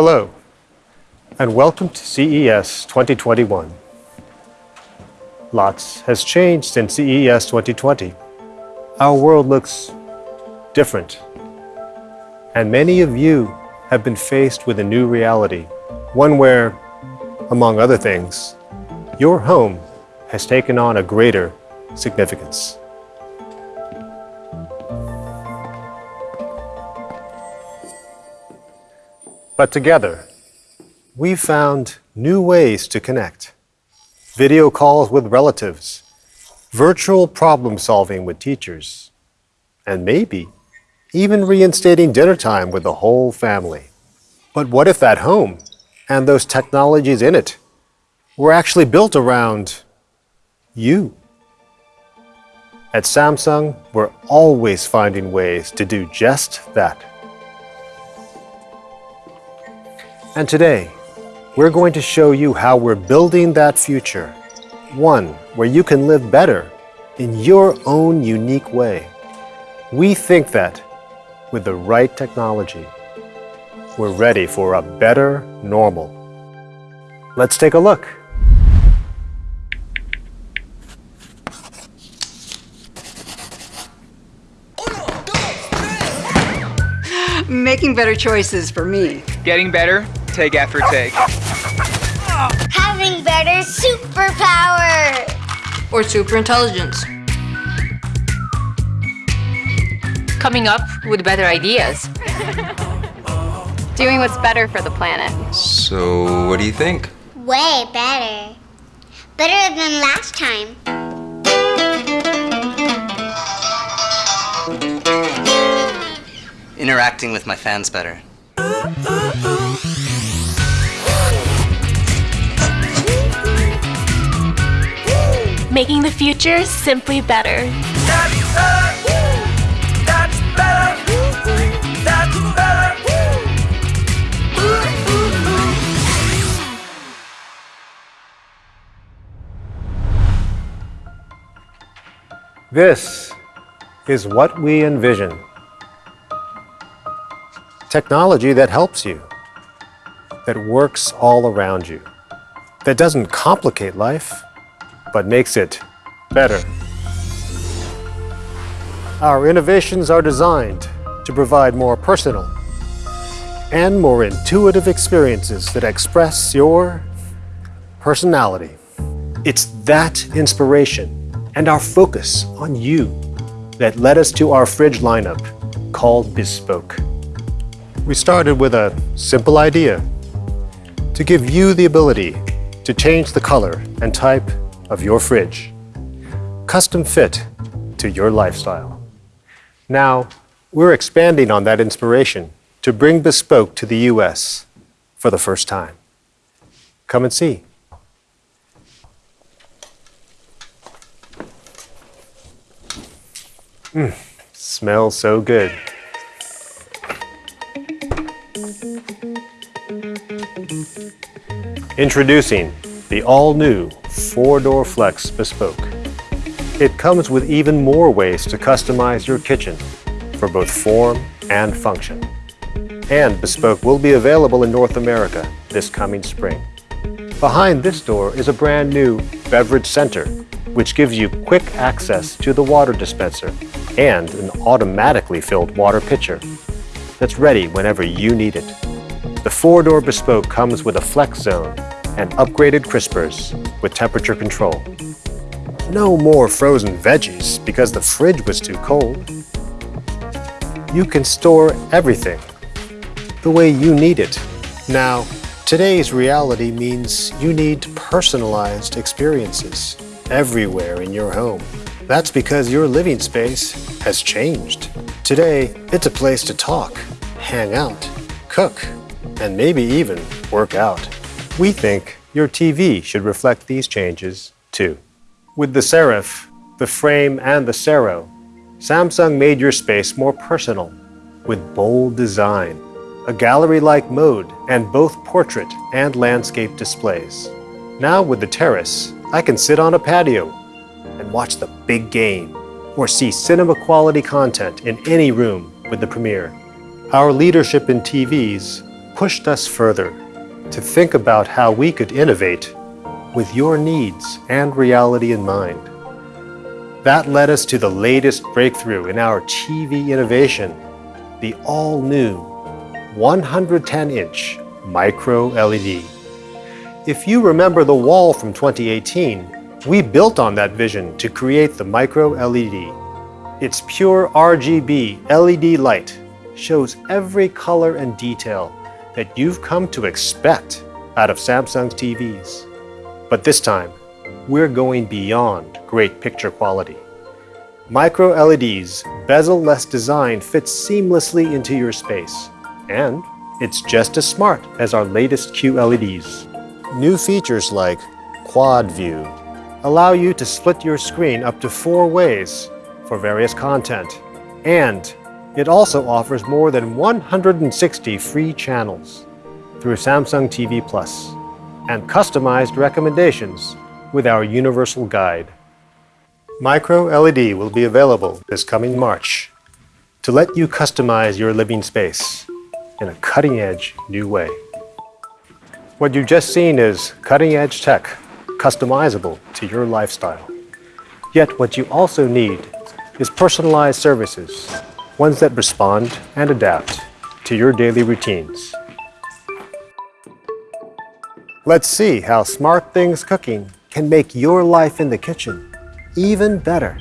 Hello, and welcome to CES 2021. Lots has changed since CES 2020. Our world looks different, and many of you have been faced with a new reality, one where, among other things, your home has taken on a greater significance. But together, we've found new ways to connect. Video calls with relatives, virtual problem solving with teachers, and maybe even reinstating dinner time with the whole family. But what if that home and those technologies in it were actually built around you? At Samsung, we're always finding ways to do just that. And today, we're going to show you how we're building that future. One where you can live better in your own unique way. We think that with the right technology, we're ready for a better normal. Let's take a look. Making better choices for me. Getting better, take after take. Having better superpower! Or super intelligence. Coming up with better ideas. Doing what's better for the planet. So, what do you think? Way better. Better than last time. Interacting with my fans better. Making the future simply better. This is what we envision. Technology that helps you, that works all around you, that doesn't complicate life, but makes it better. Our innovations are designed to provide more personal and more intuitive experiences that express your personality. It's that inspiration and our focus on you that led us to our fridge lineup called Bespoke. We started with a simple idea to give you the ability to change the color and type of your fridge, custom fit to your lifestyle. Now, we're expanding on that inspiration to bring Bespoke to the US for the first time. Come and see. Mm, smells so good. Introducing the all-new four-door Flex Bespoke. It comes with even more ways to customize your kitchen for both form and function. And Bespoke will be available in North America this coming spring. Behind this door is a brand new beverage center, which gives you quick access to the water dispenser and an automatically filled water pitcher that's ready whenever you need it. The four-door Bespoke comes with a flex zone and upgraded crispers with temperature control. No more frozen veggies because the fridge was too cold. You can store everything the way you need it. Now, today's reality means you need personalized experiences everywhere in your home. That's because your living space has changed. Today, it's a place to talk, hang out, cook, and maybe even work out. We think your TV should reflect these changes too. With the Serif, the Frame, and the Sero, Samsung made your space more personal with bold design, a gallery-like mode, and both portrait and landscape displays. Now with the Terrace, I can sit on a patio and watch the big game or see cinema quality content in any room with the Premiere. Our leadership in TVs pushed us further to think about how we could innovate with your needs and reality in mind. That led us to the latest breakthrough in our TV innovation, the all-new 110-inch micro LED. If you remember the wall from 2018, we built on that vision to create the micro LED. Its pure RGB LED light shows every color and detail that you've come to expect out of Samsung's TVs. But this time, we're going beyond great picture quality. Micro LED's bezel-less design fits seamlessly into your space, and it's just as smart as our latest QLEDs. New features like Quad View allow you to split your screen up to four ways for various content, and it also offers more than 160 free channels through Samsung TV Plus and customized recommendations with our universal guide. Micro LED will be available this coming March to let you customize your living space in a cutting-edge new way. What you've just seen is cutting-edge tech, customizable to your lifestyle. Yet what you also need is personalized services, ones that respond and adapt to your daily routines. Let's see how SmartThings Cooking can make your life in the kitchen even better.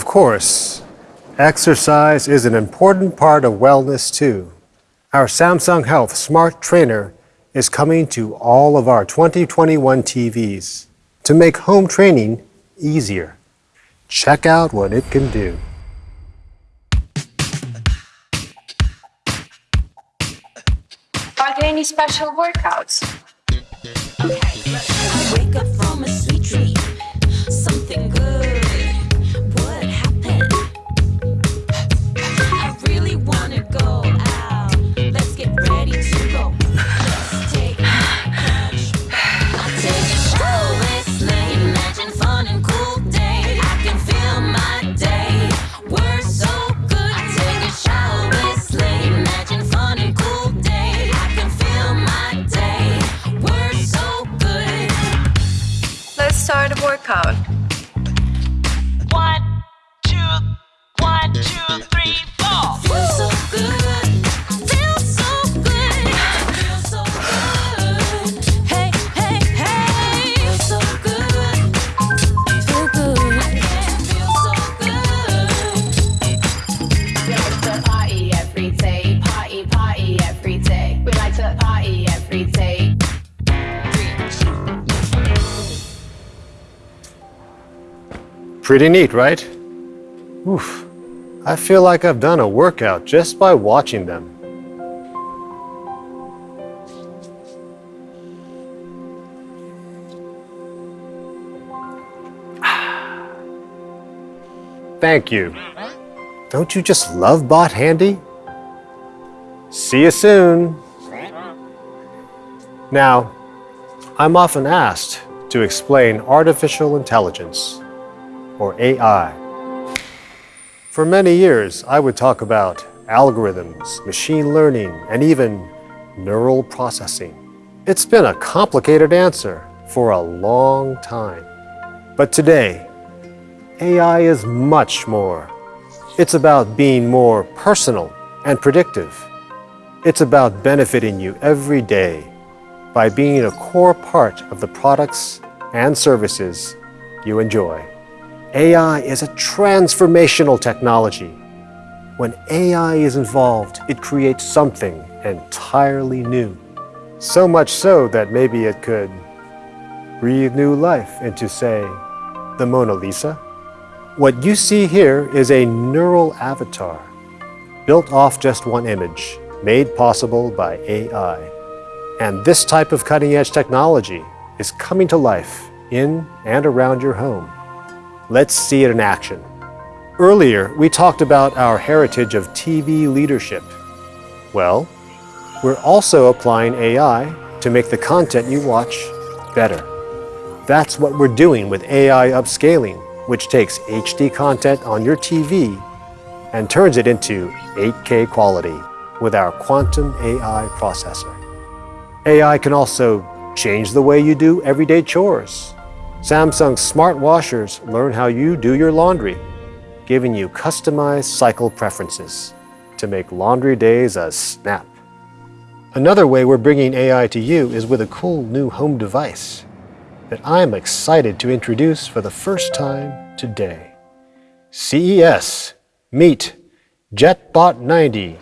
Of course, exercise is an important part of wellness too. Our Samsung Health Smart Trainer is coming to all of our 2021 TVs to make home training easier. Check out what it can do. Are there any special workouts? Pretty neat, right? Oof. I feel like I've done a workout just by watching them. Thank you. Don't you just love Bot Handy? See you soon. Now, I'm often asked to explain artificial intelligence, or AI. For many years, I would talk about algorithms, machine learning, and even neural processing. It's been a complicated answer for a long time. But today, AI is much more. It's about being more personal and predictive. It's about benefiting you every day by being a core part of the products and services you enjoy. AI is a transformational technology. When AI is involved, it creates something entirely new. So much so that maybe it could breathe new life into, say, the Mona Lisa. What you see here is a neural avatar built off just one image, made possible by AI. And this type of cutting edge technology is coming to life in and around your home. Let's see it in action. Earlier, we talked about our heritage of TV leadership. Well, we're also applying AI to make the content you watch better. That's what we're doing with AI upscaling, which takes HD content on your TV and turns it into 8K quality with our Quantum AI processor. AI can also change the way you do everyday chores. Samsung smart washers learn how you do your laundry, giving you customized cycle preferences to make laundry days a snap. Another way we're bringing AI to you is with a cool new home device that I'm excited to introduce for the first time today. CES, meet JetBot 90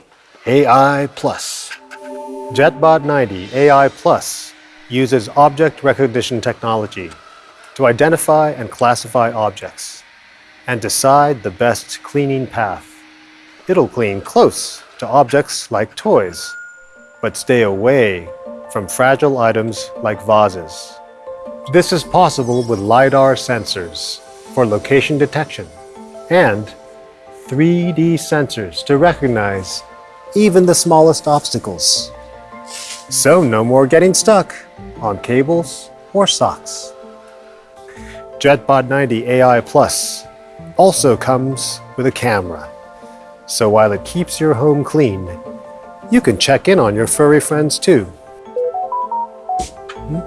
AI Plus. JetBot 90 AI Plus uses object recognition technology to identify and classify objects and decide the best cleaning path. It'll clean close to objects like toys, but stay away from fragile items like vases. This is possible with LiDAR sensors for location detection and 3D sensors to recognize even the smallest obstacles. So no more getting stuck on cables or socks. JetBot 90 AI Plus also comes with a camera. So while it keeps your home clean, you can check in on your furry friends too. Hmm?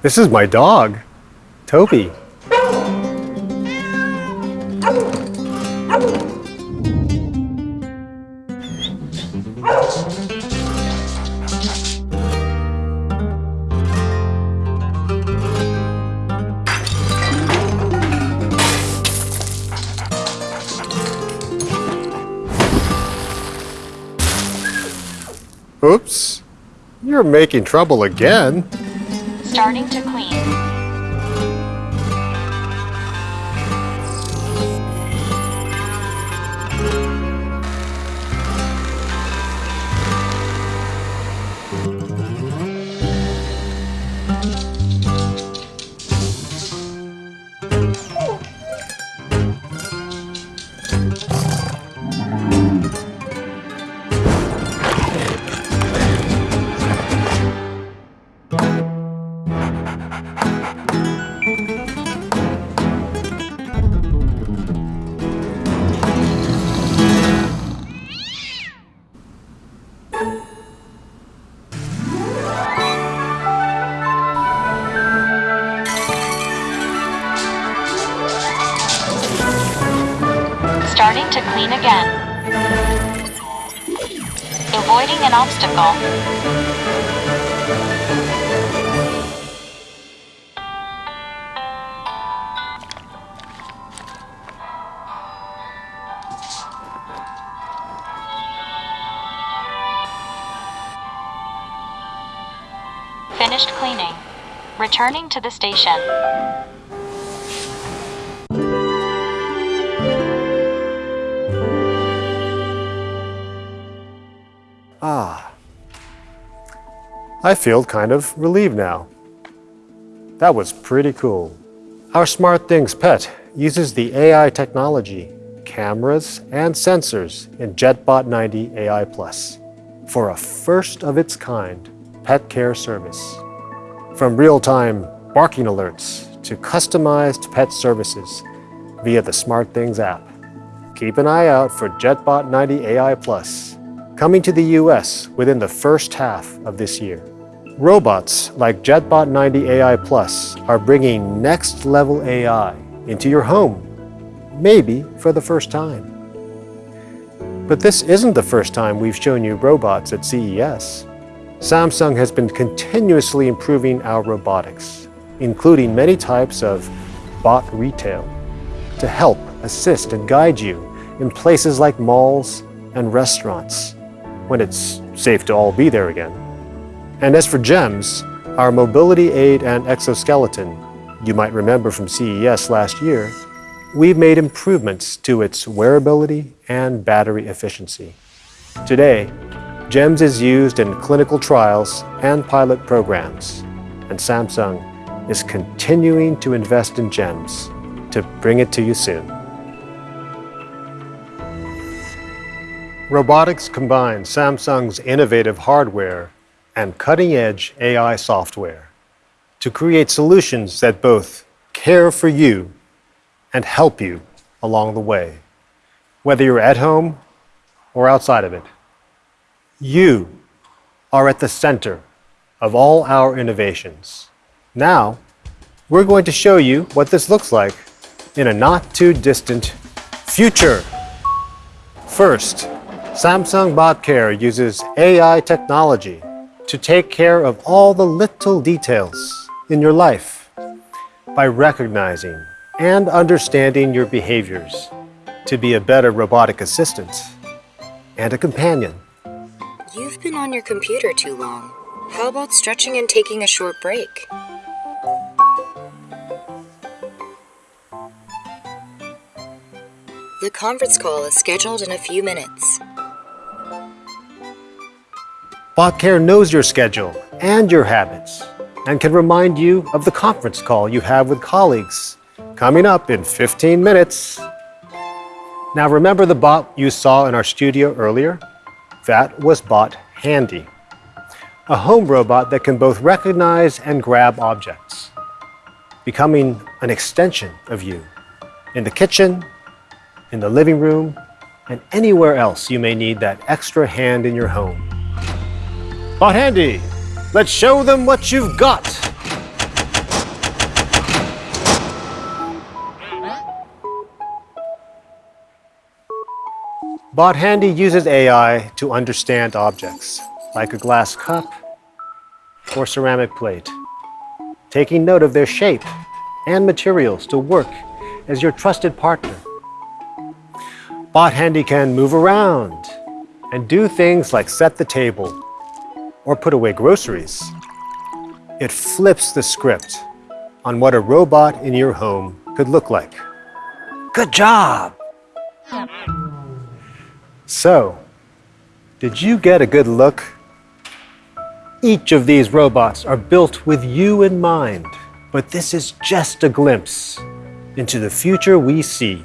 This is my dog, Toby. You're making trouble again. Starting to clean. An obstacle. Finished cleaning. Returning to the station. I feel kind of relieved now. That was pretty cool. Our SmartThings pet uses the AI technology, cameras, and sensors in JetBot 90 AI Plus for a first of its kind pet care service. From real time barking alerts to customized pet services via the SmartThings app. Keep an eye out for JetBot 90 AI Plus coming to the US within the first half of this year. Robots like JetBot 90 AI Plus are bringing next level AI into your home, maybe for the first time. But this isn't the first time we've shown you robots at CES. Samsung has been continuously improving our robotics, including many types of bot retail, to help assist and guide you in places like malls and restaurants when it's safe to all be there again. And as for GEMS, our mobility aid and exoskeleton, you might remember from CES last year, we've made improvements to its wearability and battery efficiency. Today, GEMS is used in clinical trials and pilot programs, and Samsung is continuing to invest in GEMS to bring it to you soon. Robotics combines Samsung's innovative hardware and cutting-edge AI software to create solutions that both care for you and help you along the way, whether you're at home or outside of it. You are at the center of all our innovations. Now, we're going to show you what this looks like in a not too distant future. First, Samsung Bot Care uses AI technology to take care of all the little details in your life by recognizing and understanding your behaviors to be a better robotic assistant and a companion. You've been on your computer too long. How about stretching and taking a short break? The conference call is scheduled in a few minutes. BotCare knows your schedule and your habits and can remind you of the conference call you have with colleagues coming up in 15 minutes. Now remember the bot you saw in our studio earlier? That was Bot Handy, a home robot that can both recognize and grab objects, becoming an extension of you in the kitchen, in the living room, and anywhere else you may need that extra hand in your home. Bot Handy, let's show them what you've got. Bot Handy uses AI to understand objects, like a glass cup or ceramic plate, taking note of their shape and materials to work as your trusted partner. Bot Handy can move around and do things like set the table or put away groceries. It flips the script on what a robot in your home could look like. Good job! So, did you get a good look? Each of these robots are built with you in mind, but this is just a glimpse into the future we see.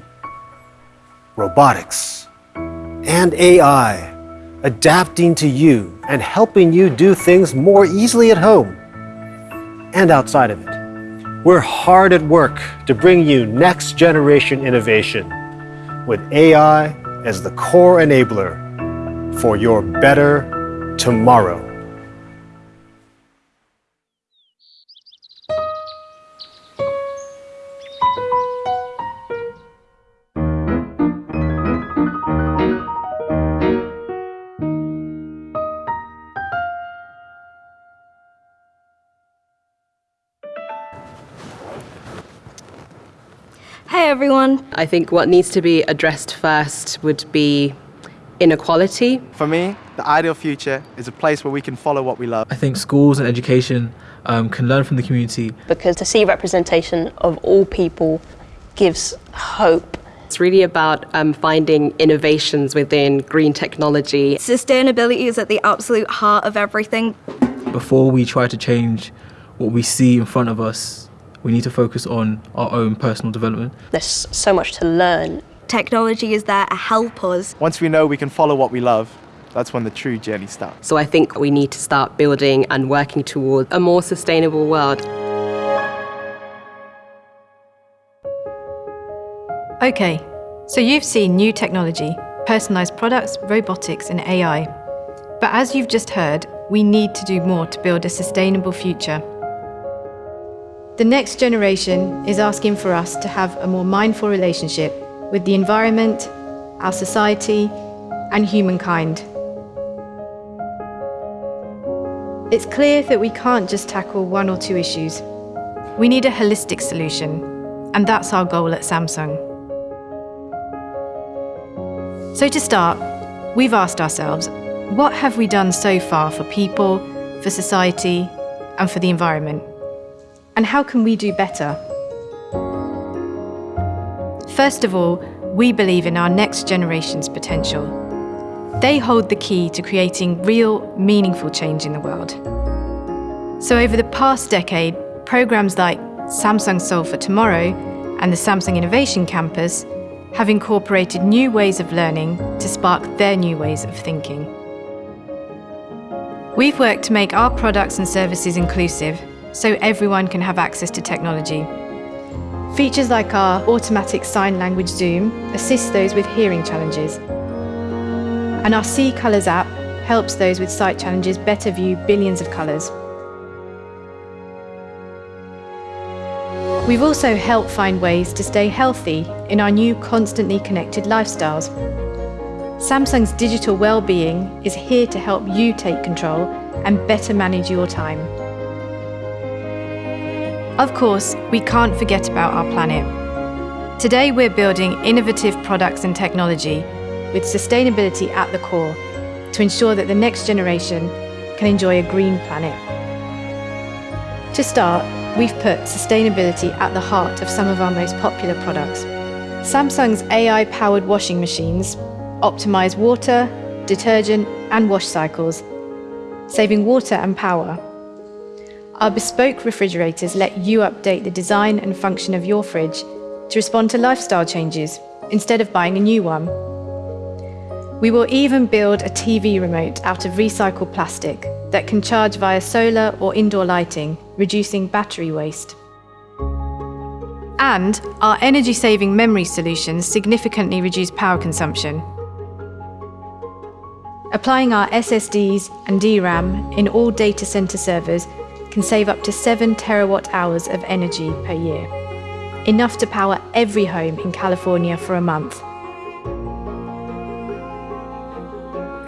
Robotics and AI adapting to you and helping you do things more easily at home and outside of it. We're hard at work to bring you next generation innovation with AI as the core enabler for your better tomorrow. I think what needs to be addressed first would be inequality. For me, the ideal future is a place where we can follow what we love. I think schools and education um, can learn from the community. Because to see representation of all people gives hope. It's really about um, finding innovations within green technology. Sustainability is at the absolute heart of everything. before we try to change what we see in front of us, we need to focus on our own personal development. There's so much to learn. Technology is there to help us. Once we know we can follow what we love, that's when the true journey starts. So I think we need to start building and working towards a more sustainable world. Okay, so you've seen new technology, personalised products, robotics, and AI. But as you've just heard, we need to do more to build a sustainable future. The next generation is asking for us to have a more mindful relationship with the environment, our society, and humankind. It's clear that we can't just tackle one or two issues. We need a holistic solution, and that's our goal at Samsung. So, to start, we've asked ourselves what have we done so far for people, for society, and for the environment? And how can we do better? First of all, we believe in our next generation's potential. They hold the key to creating real, meaningful change in the world. So, over the past decade, programs like Samsung Solve for Tomorrow and the Samsung Innovation Campus have incorporated new ways of learning to spark their new ways of thinking. We've worked to make our products and services inclusive so everyone can have access to technology. Features like our automatic sign language zoom assist those with hearing challenges. And our See Colours app helps those with sight challenges better view billions of colours. We've also helped find ways to stay healthy in our new constantly connected lifestyles. Samsung's digital well-being is here to help you take control and better manage your time. Of course, we can't forget about our planet. Today we're building innovative products and technology with sustainability at the core to ensure that the next generation can enjoy a green planet. To start, we've put sustainability at the heart of some of our most popular products. Samsung's AI-powered washing machines optimize water, detergent and wash cycles, saving water and power. Our bespoke refrigerators let you update the design and function of your fridge to respond to lifestyle changes instead of buying a new one. We will even build a TV remote out of recycled plastic that can charge via solar or indoor lighting, reducing battery waste. And our energy-saving memory solutions significantly reduce power consumption. Applying our SSDs and DRAM in all data center servers can save up to 7 terawatt hours of energy per year, enough to power every home in California for a month.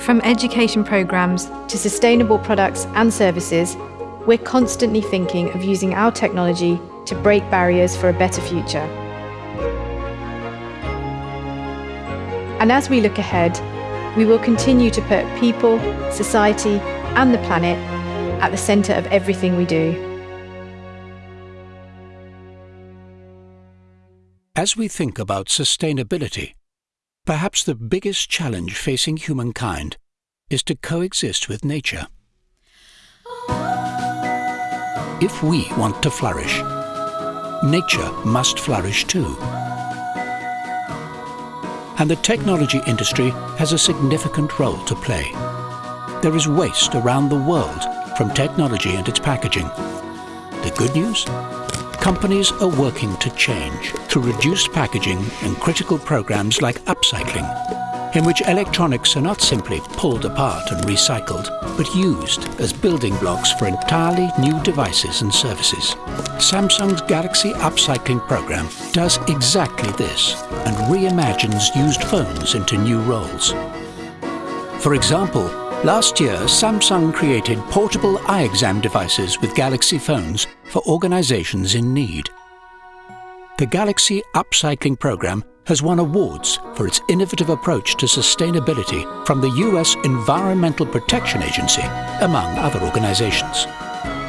From education programs to sustainable products and services, we're constantly thinking of using our technology to break barriers for a better future. And as we look ahead, we will continue to put people, society, and the planet at the centre of everything we do. As we think about sustainability, perhaps the biggest challenge facing humankind is to coexist with nature. If we want to flourish, nature must flourish too. And the technology industry has a significant role to play. There is waste around the world from technology and its packaging. The good news? Companies are working to change through reduced packaging and critical programs like upcycling, in which electronics are not simply pulled apart and recycled, but used as building blocks for entirely new devices and services. Samsung's Galaxy Upcycling program does exactly this and reimagines used phones into new roles. For example, last year Samsung created portable eye exam devices with Galaxy phones for organizations in need. The Galaxy Upcycling program has won awards for its innovative approach to sustainability from the US Environmental Protection Agency, among other organizations.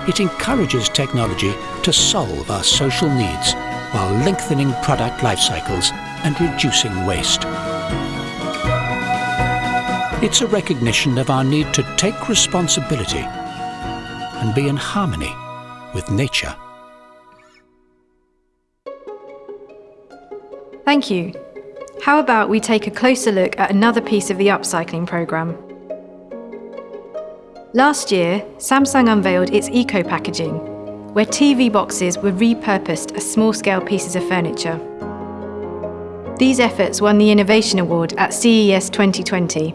It encourages technology to solve our social needs while lengthening product life cycles and reducing waste. It's a recognition of our need to take responsibility and be in harmony with nature. Thank you. How about we take a closer look at another piece of the upcycling programme? Last year, Samsung unveiled its eco packaging, where TV boxes were repurposed as small scale pieces of furniture. These efforts won the Innovation Award at CES 2020,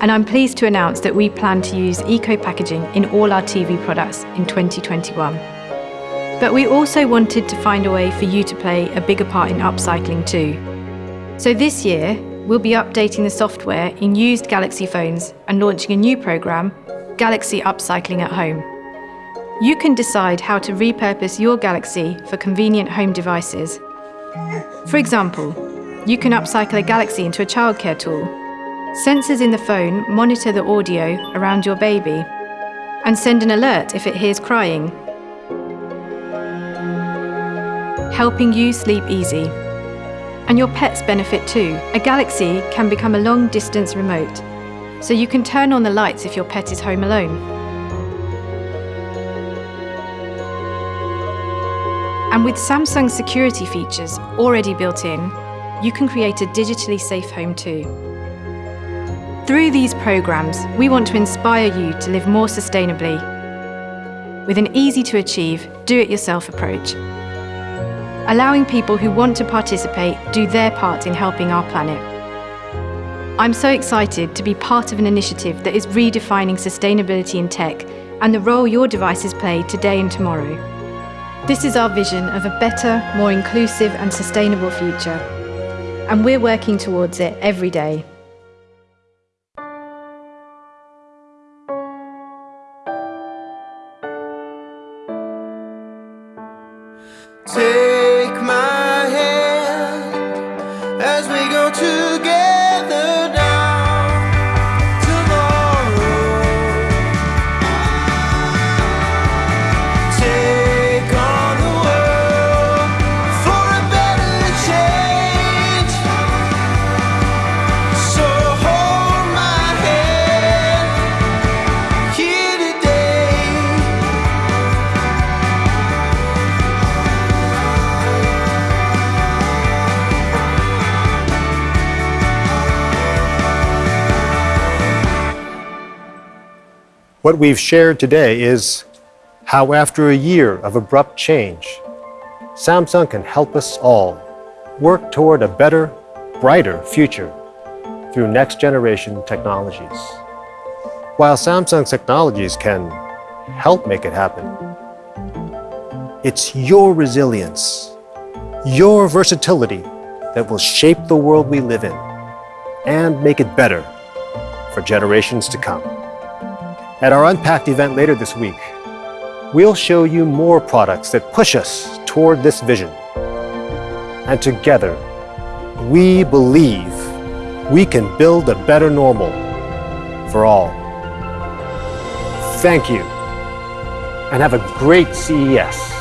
and I'm pleased to announce that we plan to use eco packaging in all our TV products in 2021. But we also wanted to find a way for you to play a bigger part in upcycling too. So this year, we'll be updating the software in used Galaxy phones and launching a new programme, Galaxy Upcycling at Home. You can decide how to repurpose your Galaxy for convenient home devices. For example, you can upcycle a Galaxy into a childcare tool. Sensors in the phone monitor the audio around your baby and send an alert if it hears crying, helping you sleep easy. And your pets benefit too. A Galaxy can become a long distance remote, so you can turn on the lights if your pet is home alone. And with Samsung security features already built in, you can create a digitally safe home too. Through these programs, we want to inspire you to live more sustainably with an easy to achieve, do it yourself approach. Allowing people who want to participate do their part in helping our planet. I'm so excited to be part of an initiative that is redefining sustainability in tech and the role your devices play today and tomorrow. This is our vision of a better, more inclusive and sustainable future. And we're working towards it every day. Take What we've shared today is how, after a year of abrupt change, Samsung can help us all work toward a better, brighter future through next generation technologies. While Samsung's technologies can help make it happen, it's your resilience, your versatility that will shape the world we live in and make it better for generations to come. At our Unpacked event later this week, we'll show you more products that push us toward this vision. And together, we believe we can build a better normal for all. Thank you, and have a great CES.